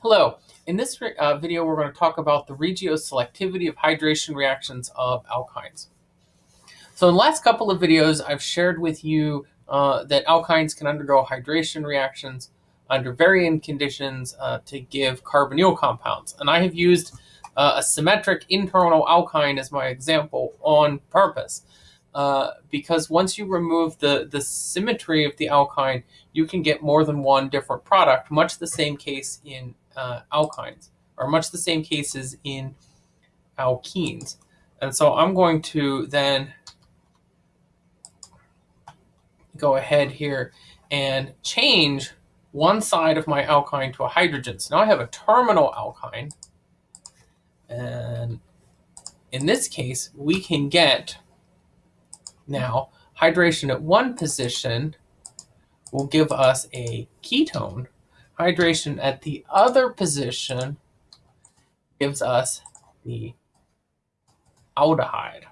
Hello. In this uh, video, we're going to talk about the regioselectivity of hydration reactions of alkynes. So in the last couple of videos, I've shared with you uh, that alkynes can undergo hydration reactions under varying conditions uh, to give carbonyl compounds. And I have used uh, a symmetric internal alkyne as my example on purpose. Uh, because once you remove the, the symmetry of the alkyne, you can get more than one different product, much the same case in uh, alkynes, are much the same cases in alkenes. And so I'm going to then go ahead here and change one side of my alkyne to a hydrogen. So now I have a terminal alkyne. And in this case, we can get now, hydration at one position will give us a ketone. Hydration at the other position gives us the aldehyde.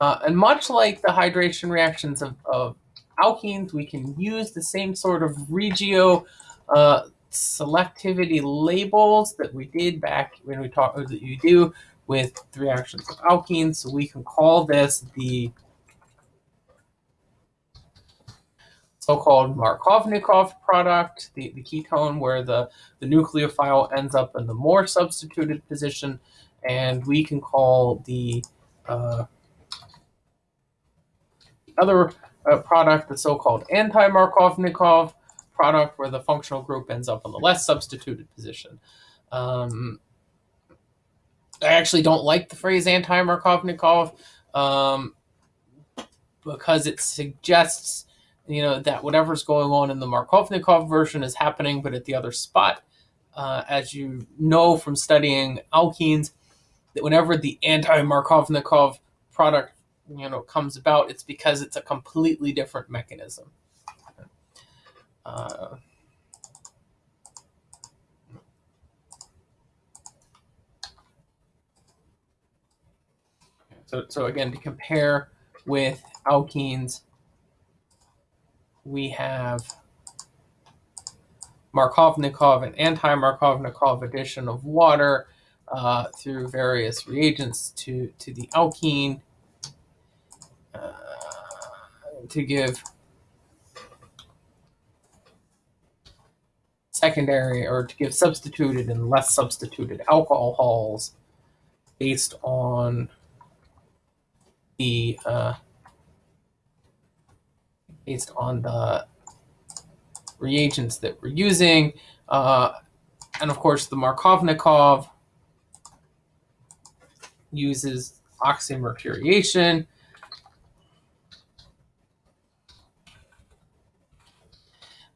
Uh, and much like the hydration reactions of, of, alkenes, we can use the same sort of regio uh, selectivity labels that we did back when we talked that you do with the reactions of alkenes. So we can call this the so-called Markovnikov product, the, the ketone where the, the nucleophile ends up in the more substituted position. And we can call the uh, other uh, product the so-called anti-Markovnikov product where the functional group ends up in the less substituted position. Um, I actually don't like the phrase anti-Markovnikov um, because it suggests, you know, that whatever's going on in the Markovnikov version is happening, but at the other spot. Uh, as you know from studying alkenes, that whenever the anti-Markovnikov product, you know, comes about, it's because it's a completely different mechanism. Uh, So, so again, to compare with alkenes, we have Markovnikov and anti-Markovnikov addition of water uh, through various reagents to, to the alkene uh, to give secondary or to give substituted and less substituted alcohols based on the uh, based on the reagents that we're using. Uh, and of course, the Markovnikov uses oxymercuriation.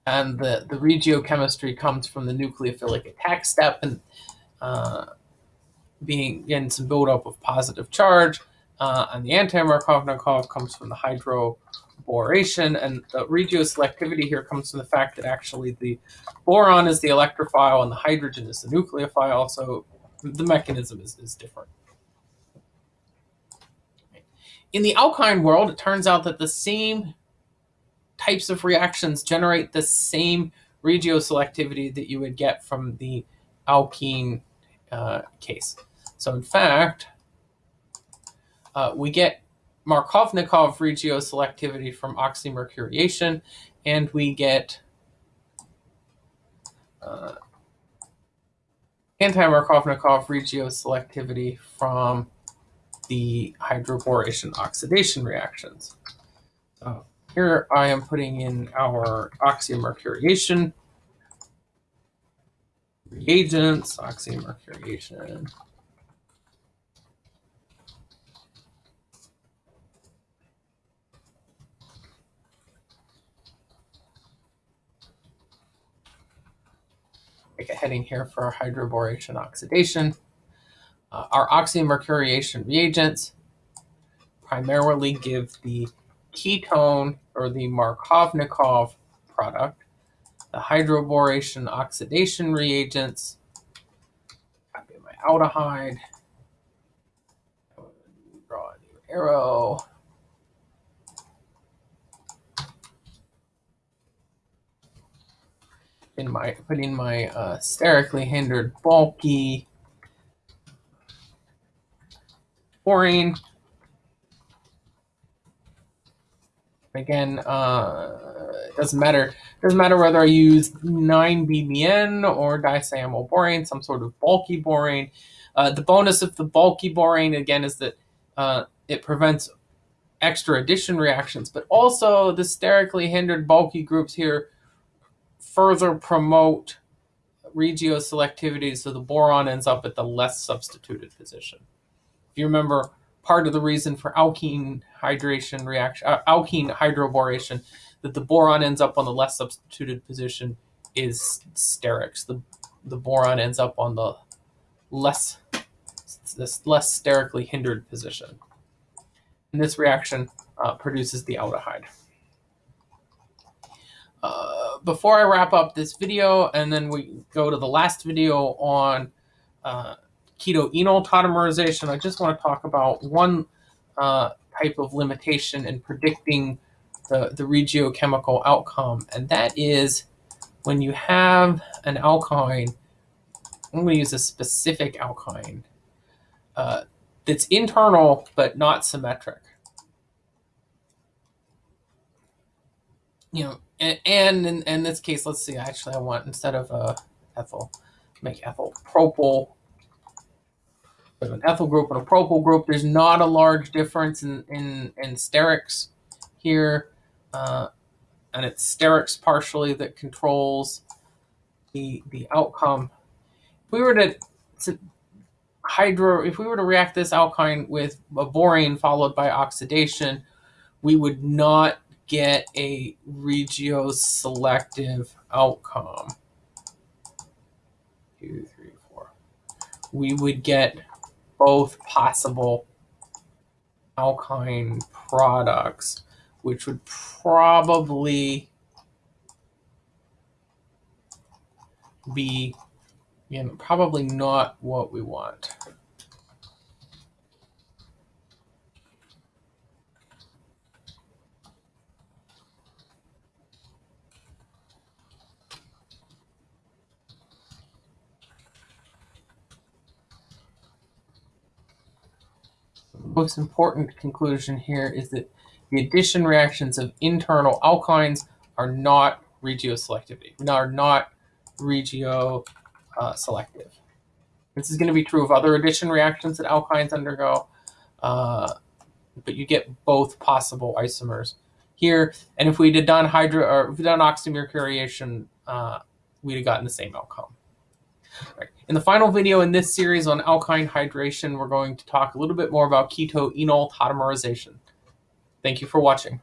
And the, the regiochemistry comes from the nucleophilic attack step and uh, being getting some buildup of positive charge. Uh, and the anti-Markovnikov comes from the hydroboration, and the regioselectivity here comes from the fact that actually the boron is the electrophile and the hydrogen is the nucleophile, so the mechanism is, is different. In the alkyne world, it turns out that the same types of reactions generate the same regioselectivity that you would get from the alkene uh, case. So in fact, uh, we get Markovnikov regioselectivity from oxymercuriation, and we get uh, anti-Markovnikov regioselectivity from the hydroboration oxidation reactions. So here I am putting in our oxymercuriation reagents, oxymercuriation a heading here for our hydroboration oxidation. Uh, our oxymercuriation reagents primarily give the ketone or the Markovnikov product. The hydroboration oxidation reagents, copy my aldehyde, draw a new arrow. In my put in my uh, sterically hindered bulky borane. Again, uh, it doesn't matter. It doesn't matter whether I use 9-BBN or disiamyl borane, some sort of bulky borane. Uh, the bonus of the bulky borane, again, is that uh, it prevents extra addition reactions, but also the sterically hindered bulky groups here further promote regioselectivity so the boron ends up at the less substituted position. If you remember, part of the reason for alkene hydration reaction, uh, alkene hydroboration, that the boron ends up on the less substituted position is sterics. The, the boron ends up on the less, this less sterically hindered position. And this reaction uh, produces the aldehyde. Uh, before I wrap up this video, and then we go to the last video on uh, keto-enol tautomerization, I just want to talk about one uh, type of limitation in predicting the, the regiochemical outcome, and that is when you have an alkyne, I'm going to use a specific alkyne uh, that's internal but not symmetric. You know, and, and in, in, this case, let's see, actually I want, instead of uh, ethyl, make ethyl propyl. An ethyl group and a propyl group, there's not a large difference in, in, in sterics here. Uh, and it's sterics partially that controls the, the outcome. If we were to, to hydro, if we were to react this alkyne with a borane followed by oxidation, we would not get a regioselective outcome. Two, three, four. We would get both possible alkyne products, which would probably be you know, probably not what we want. Most important conclusion here is that the addition reactions of internal alkynes are not regioselectivity, are not regio uh, selective. This is going to be true of other addition reactions that alkynes undergo, uh, but you get both possible isomers here. And if we had done hydro or if we'd done oxymercuriation, uh, we'd have gotten the same outcome. Right. In the final video in this series on alkyne hydration, we're going to talk a little bit more about keto-enol tautomerization. Thank you for watching.